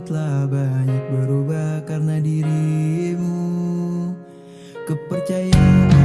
telah banyak berubah karena dirimu. Kepercayaan